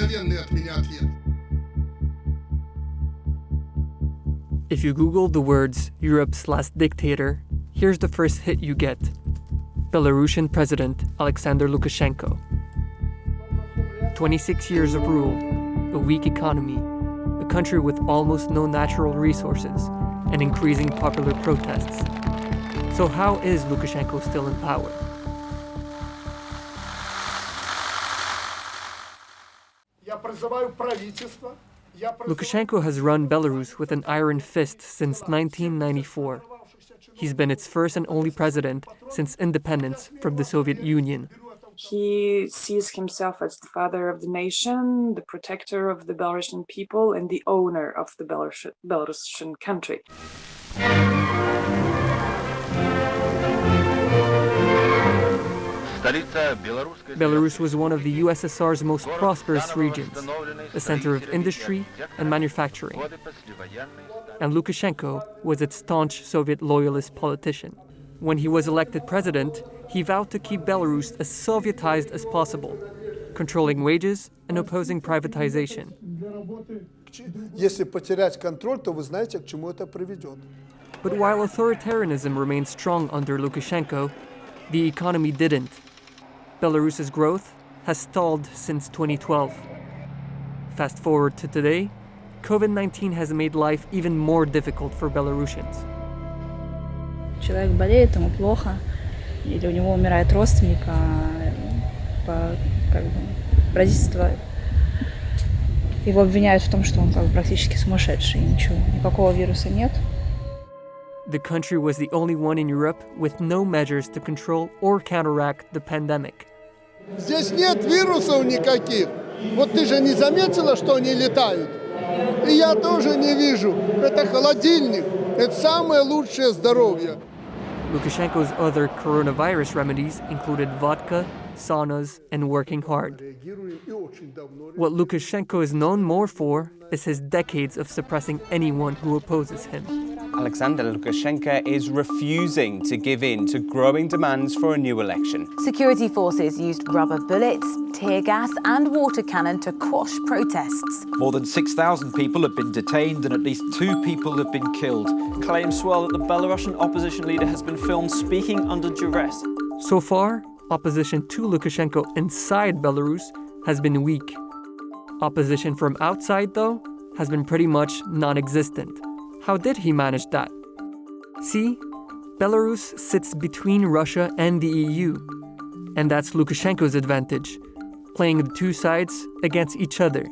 мгновенный от меня ответ. If you Google the words Europe's last dictator, here's the first hit you get Belarusian President Alexander Lukashenko. 26 years of rule, a weak economy, a country with almost no natural resources, and increasing popular protests. So, how is Lukashenko still in power? Lukashenko has run Belarus with an iron fist since 1994. He's been its first and only president since independence from the Soviet Union. He sees himself as the father of the nation, the protector of the Belarusian people, and the owner of the Belarusian country. Belarus was one of the USSR's most prosperous regions, a center of industry and manufacturing. And Lukashenko was its staunch Soviet loyalist politician. When he was elected president, he vowed to keep Belarus as Sovietized as possible, controlling wages and opposing privatization. But while authoritarianism remained strong under Lukashenko, the economy didn't. Belarus's growth has stalled since 2012. Fast forward to today, COVID 19 has made life even more difficult for Belarusians. Человек болеет, ему плохо, или у него умирает родственник, а по, как бы, правительство его обвиняют в том, что он как бы практически сумасшедший, и ничего, никакого вируса нет. The country was the only one in Europe with no measures to control or counteract the pandemic. Здесь нет вирусов никаких. Вот ты же не заметила, что они летают? И я тоже не вижу. Это холодильник. Это самое лучшее здоровье. Lukashenko's other coronavirus remedies included vodka, saunas, and working hard. Реагируем и очень давно. What Lukashenko is known more for is his decades of suppressing anyone who opposes him. Alexander Lukashenko is refusing to give in to growing demands for a new election. Security forces used rubber bullets, tear gas, and water cannon to quash protests. More than 6,000 people have been detained and at least two people have been killed. Claims swell that the Belarusian opposition leader has been filmed speaking under duress. So far, opposition to Lukashenko inside Belarus has been weak. Opposition from outside, though, has been pretty much non existent. How did he manage that? See, Belarus sits between Russia and the EU, and that's Lukashenko's advantage, playing the two sides against each other.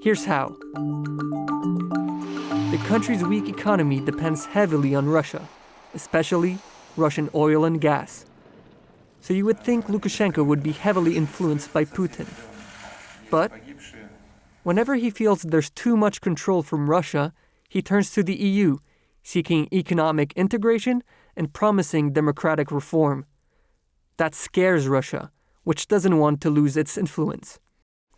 Here's how the country's weak economy depends heavily on Russia, especially Russian oil and gas. So you would think Lukashenko would be heavily influenced by Putin. But whenever he feels there's too much control from Russia, he turns to the EU, seeking economic integration and promising democratic reform. That scares Russia, which doesn't want to lose its influence.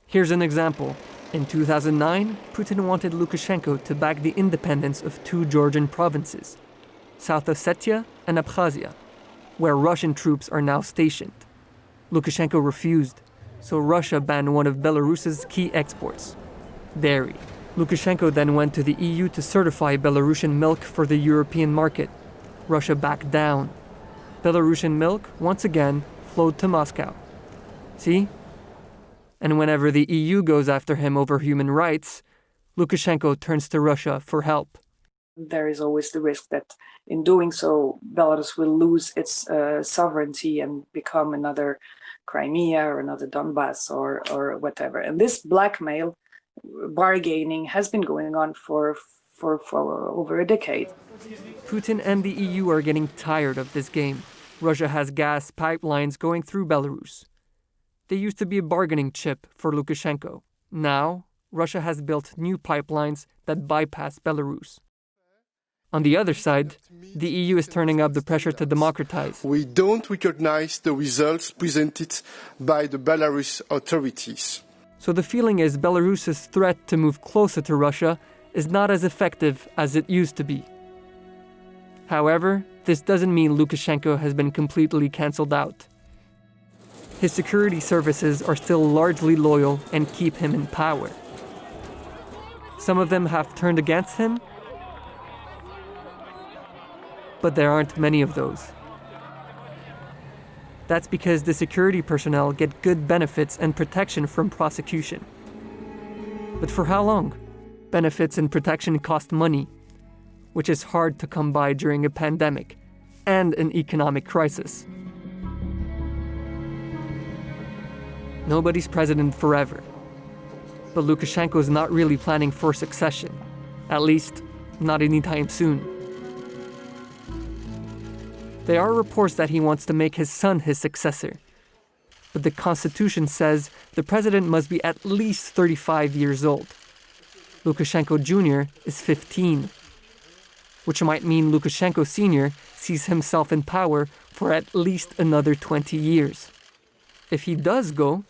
Here's an example. In 2009, Putin wanted Lukashenko to back the independence of two Georgian provinces, South Ossetia and Abkhazia, where Russian troops are now stationed. Lukashenko refused, so Russia banned one of Belarus's key exports dairy. Lukashenko then went to the EU to certify Belarusian milk for the European market. Russia backed down. Belarusian milk, once again, flowed to Moscow. See? And whenever the EU goes after him over human rights, Lukashenko turns to Russia for help. There is always the risk that in doing so, Belarus will lose its uh, sovereignty and become another Crimea or another Donbass or, or whatever. And this blackmail bargaining has been going on for, for, for over a decade. Putin and the EU are getting tired of this game. Russia has gas pipelines going through Belarus. They used to be a bargaining chip for Lukashenko. Now, Russia has built new pipelines that bypass Belarus. On the other side, the EU is turning up the pressure to democratize. We don't recognize the results presented by the Belarus authorities. So the feeling is Belarus's threat to move closer to Russia is not as effective as it used to be. However, this doesn't mean Lukashenko has been completely cancelled out. his security services are still largely loyal and keep him in power. Some of them have turned against him, but there aren't many of those. That's because the security personnel get good benefits and protection from prosecution. But for how long? Benefits and protection cost money, which is hard to come by during a pandemic and an economic crisis. Nobody's president forever. But Lukashenko is not really planning for succession, at least, not anytime soon. There are reports that he wants to make his son his successor. But the constitution says the president must be at least 35 years old. Lukashenko Jr. is 15, which might mean Lukashenko Sr. sees himself in power for at least another 20 years. If he does go,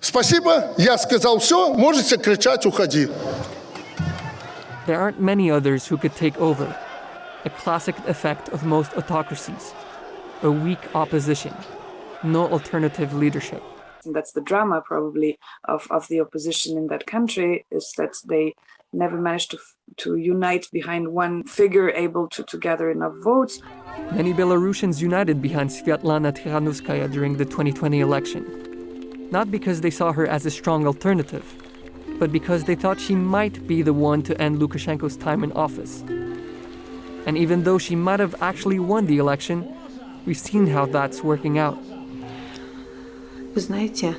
Спасибо, я сказал все, можете кричать, уходи. there aren't many others who could take over. A classic effect of most autocracies a weak opposition, no alternative leadership. And that's the drama, probably, of, of the opposition in that country is that they never managed to, to unite behind one figure able to, to gather enough votes. Many Belarusians united behind Sviatlana Tikhanovskaya during the 2020 election. Not because they saw her as a strong alternative, but because they thought she might be the one to end Lukashenko's time in office. And even though she might have actually won the election, we've seen how that's working out. Вы знаете,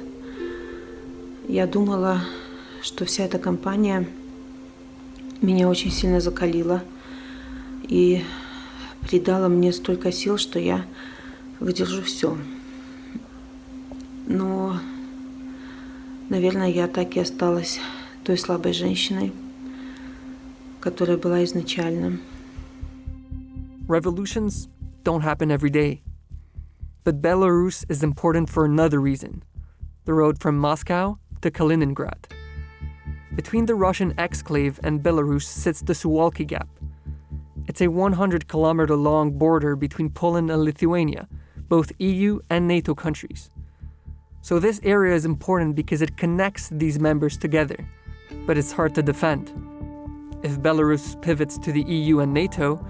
я думала, что вся эта кампания меня очень сильно закалила и придала мне столько сил, что я выдержу все. Но, наверное, я так и осталась той слабой женщиной, которая была изначально. Revolutions don't happen every day. But Belarus is important for another reason the road from Moscow to Kaliningrad. Between the Russian exclave and Belarus sits the Suwalki Gap. It's a 100 kilometer long border between Poland and Lithuania, both EU and NATO countries. So this area is important because it connects these members together, but it's hard to defend. If Belarus pivots to the EU and NATO,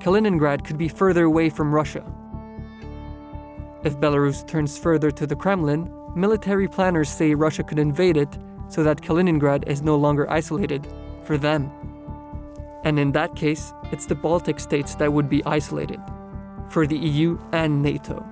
Kaliningrad could be further away from Russia. If Belarus turns further to the Kremlin, military planners say Russia could invade it so that Kaliningrad is no longer isolated for them. And in that case, it's the Baltic states that would be isolated for the EU and NATO.